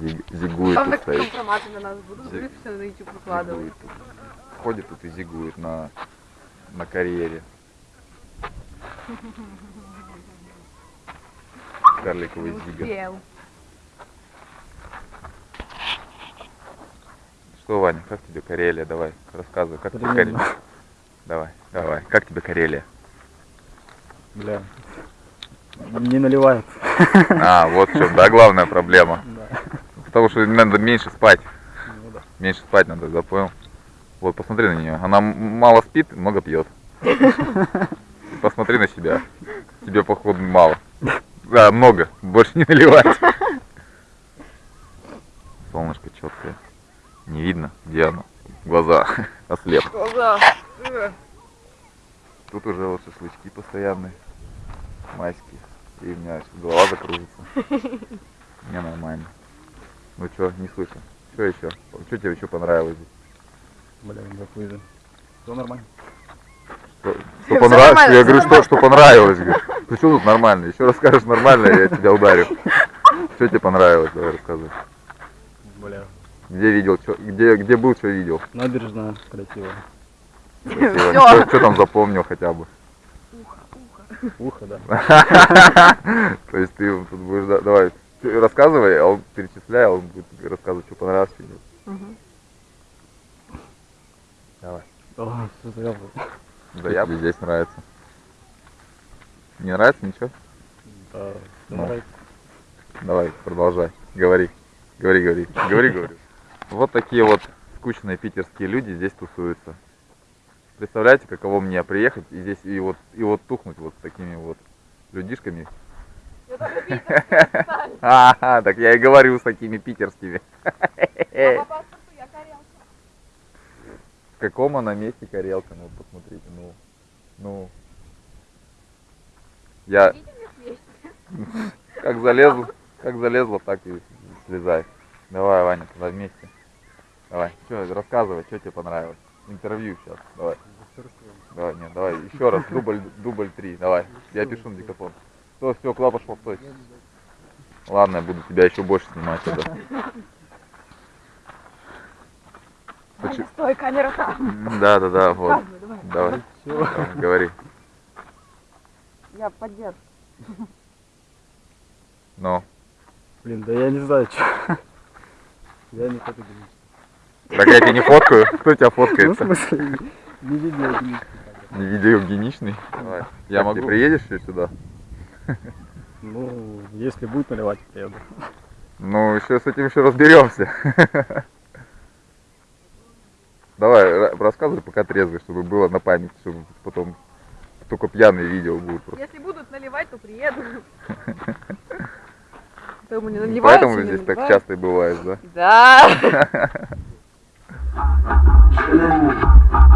Зиг- Зигует Там так компроматы на нас будут, все на YouTube выкладывать. Ходит тут и зигует на, на карьере. Карликовый зига. Что, Ваня, как тебе Карелия? Давай, рассказывай, как тебе Примерно. Карелия? Давай, давай, как тебе Карелия? Бля. Не наливает. А, вот чем, да, главная проблема. Да. Потому что надо меньше спать. Ну да. Меньше спать надо, да, понял? Вот, посмотри на нее. Она мало спит, много пьет. Посмотри на себя. Тебе, походу, мало. Да, много. Больше не наливать. Солнышко четкое. Не видно, где оно. Глаза ослеп. Глаза. Тут уже вот шашлычки постоянные. Майские. И у меня голова закружится. Мне нормально. Ну что, не слышу. Что еще? Что тебе еще понравилось здесь? Бля, да хуй Все нормально. Что, что понравилось? нормально, Я говорю, что, что понравилось. Говорю. Ну что тут нормально? Еще расскажешь нормально, я тебя ударю. Что тебе понравилось? Давай рассказывай. Бля. Где видел, чё- где, где был, что видел? Набережная красиво. Всё. Что там запомнил хотя бы? Ухо, да. То есть ты тут будешь, да- давай, ты рассказывай, а он перечисляй, а он будет тебе рассказывать, что понравилось, что нет. Давай. О, что? Да я здесь нравится. Не нравится ничего? Да, Ну. нравится. Давай, продолжай. Говори. Говори, говори. Говори, говори. Вот такие вот скучные питерские люди здесь тусуются. Представляете, каково мне приехать и здесь и вот и вот тухнуть вот с такими вот людишками. Ага, так я и говорю с такими питерскими. В каком она месте Карелка? Ну посмотрите, ну. Ну. Я как залезла, как залезла, так и слезай. Давай, Ваня, туда вместе. Давай, что, рассказывай, что тебе понравилось. Интервью сейчас, давай. Давай, нет, давай, еще раз, дубль, дубль три, давай. Я пишу на диктофон. Все, все, куда пошел, стой. Ладно, я буду тебя еще больше снимать тогда. Почему- Стой, камера там. Да, да, да, вот. Рассказывай, давай. Давай, Все. давай, говори. Я поддержу. Ну, Блин, да я не знаю, что. Я не фотогеничный. так я тебя не фоткаю. Кто тебя Ну, в смысле, не видеогеничный. Не видеогеничный. Давай. Я могу. Ты приедешь еще сюда? Ну, если будет наливать, приеду. Ну, еще с этим еще разберемся. Давай, ра- рассказывай, пока трезвый, чтобы было на память, чтобы потом только пьяные видео будут просто. Если будут наливать, то приеду. Поэтому не наливают, Поэтому здесь так часто и бывает, да? Да.